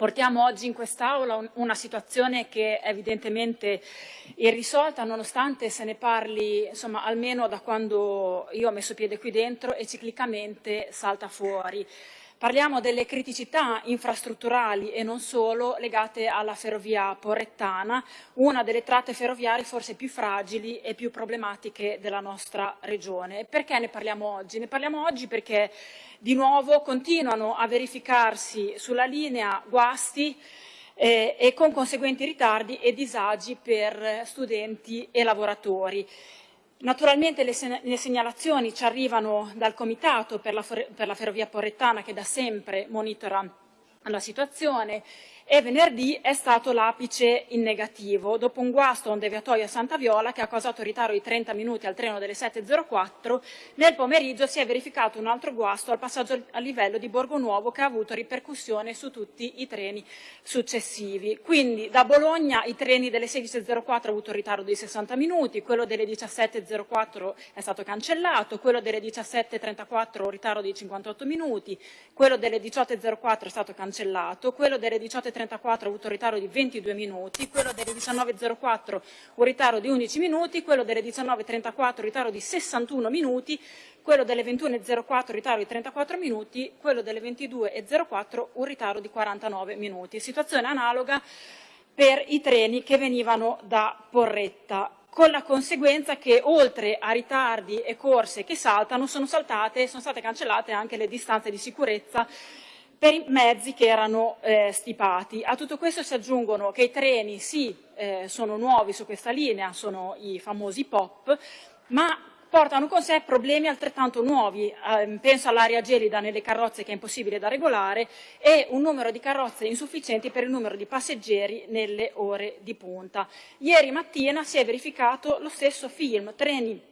Portiamo oggi in quest'Aula una situazione che è evidentemente irrisolta, nonostante se ne parli insomma, almeno da quando io ho messo piede qui dentro e ciclicamente salta fuori. Parliamo delle criticità infrastrutturali e non solo legate alla ferrovia porrettana, una delle tratte ferroviarie forse più fragili e più problematiche della nostra regione. Perché ne parliamo oggi? Ne parliamo oggi perché di nuovo continuano a verificarsi sulla linea guasti eh, e con conseguenti ritardi e disagi per studenti e lavoratori. Naturalmente le, le, segnalazioni ci arrivano dal Comitato per la, per la Ferrovia Porrettana che da sempre monitora la situazione e venerdì è stato l'apice in negativo, dopo un guasto a un deviatoio a Santa Viola che ha causato ritardo di 30 minuti al treno delle 7.04, nel pomeriggio si è verificato un altro guasto al passaggio a livello di Borgo Nuovo che ha avuto ripercussione su tutti i treni successivi. Quindi da Bologna i treni delle 16.04 hanno avuto un ritardo di 60 minuti, quello delle 17.04 è stato cancellato, quello delle 17.34 un ritardo di 58 minuti, quello delle 18.04 è stato cancellato, quello delle 18.34 18.34 ha avuto un ritardo di 22 minuti, quello delle 19.04 un ritardo di 11 minuti, quello delle 19.34 un ritardo di 61 minuti, quello delle 21.04 un ritardo di 34 minuti, quello delle 22.04 un ritardo di 49 minuti. Situazione analoga per i treni che venivano da Porretta con la conseguenza che oltre a ritardi e corse che saltano sono, saltate, sono state cancellate anche le distanze di sicurezza per i mezzi che erano eh, stipati. A tutto questo si aggiungono che i treni sì, eh, sono nuovi su questa linea, sono i famosi POP, ma portano con sé problemi altrettanto nuovi, eh, penso all'aria gelida nelle carrozze che è impossibile da regolare e un numero di carrozze insufficienti per il numero di passeggeri nelle ore di punta. Ieri mattina si è verificato lo stesso film, treni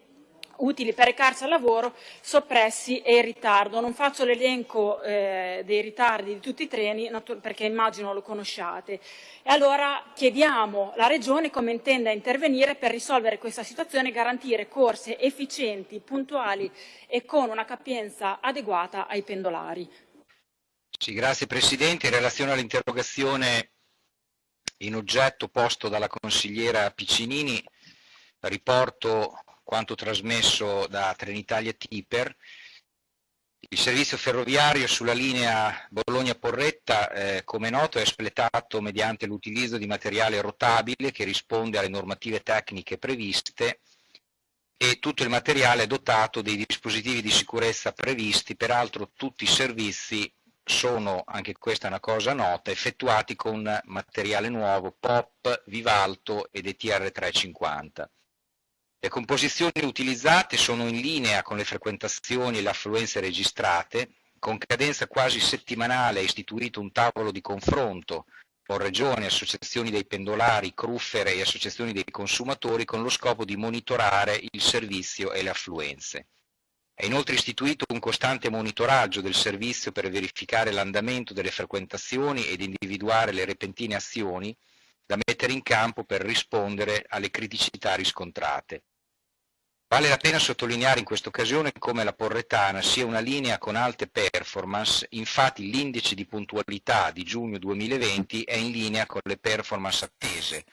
utili per recarsi al lavoro soppressi e in ritardo. Non faccio l'elenco eh, dei ritardi di tutti i treni perché immagino lo conosciate. E allora chiediamo alla Regione come intenda intervenire per risolvere questa situazione e garantire corse efficienti, puntuali e con una capienza adeguata ai pendolari. Sì, grazie Presidente. In relazione all'interrogazione in oggetto posto dalla consigliera Piccinini, riporto quanto trasmesso da Trenitalia Tiper. Il servizio ferroviario sulla linea Bologna-Porretta, eh, come noto, è espletato mediante l'utilizzo di materiale rotabile che risponde alle normative tecniche previste e tutto il materiale è dotato dei dispositivi di sicurezza previsti, peraltro tutti i servizi sono, anche questa è una cosa nota, effettuati con materiale nuovo POP, Vivalto ed ETR 350. Le composizioni utilizzate sono in linea con le frequentazioni e le affluenze registrate, con cadenza quasi settimanale è istituito un tavolo di confronto con regioni, associazioni dei pendolari, cruffere e associazioni dei consumatori con lo scopo di monitorare il servizio e le affluenze. È inoltre istituito un costante monitoraggio del servizio per verificare l'andamento delle frequentazioni ed individuare le repentine azioni da mettere in campo per rispondere alle criticità riscontrate. Vale la pena sottolineare in questa occasione come la Porretana sia una linea con alte performance, infatti l'indice di puntualità di giugno 2020 è in linea con le performance attese,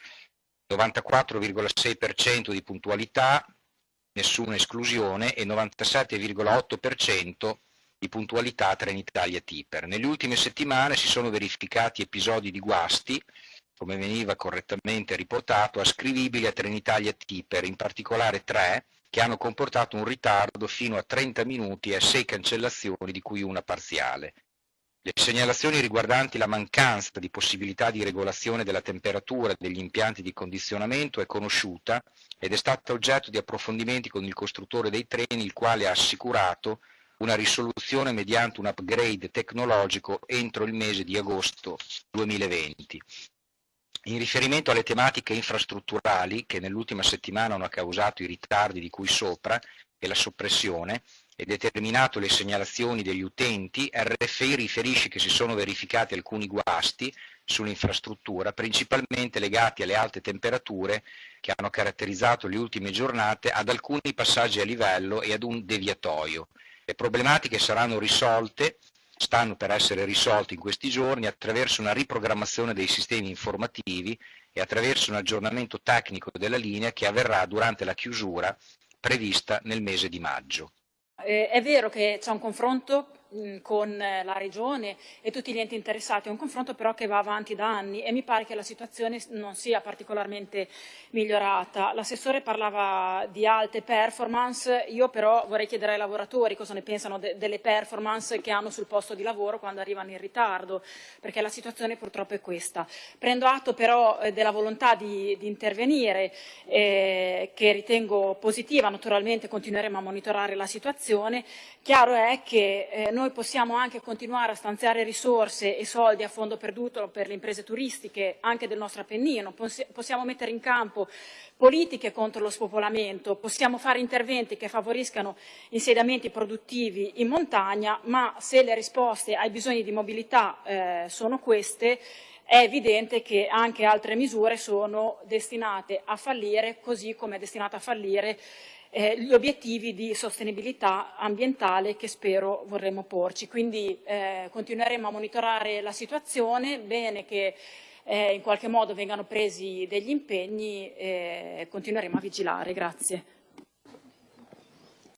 94,6% di puntualità, nessuna esclusione, e 97,8% di puntualità Trenitalia Tipper. Nelle ultime settimane si sono verificati episodi di guasti, come veniva correttamente riportato, ascrivibili a Trenitalia Tipper, in particolare tre, che hanno comportato un ritardo fino a 30 minuti e 6 cancellazioni, di cui una parziale. Le segnalazioni riguardanti la mancanza di possibilità di regolazione della temperatura degli impianti di condizionamento è conosciuta ed è stata oggetto di approfondimenti con il costruttore dei treni, il quale ha assicurato una risoluzione mediante un upgrade tecnologico entro il mese di agosto 2020. In riferimento alle tematiche infrastrutturali che nell'ultima settimana hanno causato i ritardi di cui sopra e la soppressione e determinato le segnalazioni degli utenti, RFI riferisce che si sono verificati alcuni guasti sull'infrastruttura, principalmente legati alle alte temperature che hanno caratterizzato le ultime giornate ad alcuni passaggi a livello e ad un deviatoio. Le problematiche saranno risolte stanno per essere risolti in questi giorni attraverso una riprogrammazione dei sistemi informativi e attraverso un aggiornamento tecnico della linea che avverrà durante la chiusura prevista nel mese di maggio. Eh, è vero che c'è un confronto con la Regione e tutti gli enti interessati, è un confronto però che va avanti da anni e mi pare che la situazione non sia particolarmente migliorata. L'assessore parlava di alte performance, io però vorrei chiedere ai lavoratori cosa ne pensano de delle performance che hanno sul posto di lavoro quando arrivano in ritardo, perché la situazione purtroppo è questa. Prendo atto però eh, della volontà di, di intervenire, eh, che ritengo positiva, naturalmente continueremo a monitorare la situazione. Chiaro è che eh, noi noi possiamo anche continuare a stanziare risorse e soldi a fondo perduto per le imprese turistiche anche del nostro Appennino, possiamo mettere in campo politiche contro lo spopolamento, possiamo fare interventi che favoriscano insediamenti produttivi in montagna, ma se le risposte ai bisogni di mobilità eh, sono queste, è evidente che anche altre misure sono destinate a fallire, così come è destinata a fallire eh, gli obiettivi di sostenibilità ambientale che spero vorremmo porci. Quindi eh, continueremo a monitorare la situazione, bene che eh, in qualche modo vengano presi degli impegni e continueremo a vigilare. Grazie.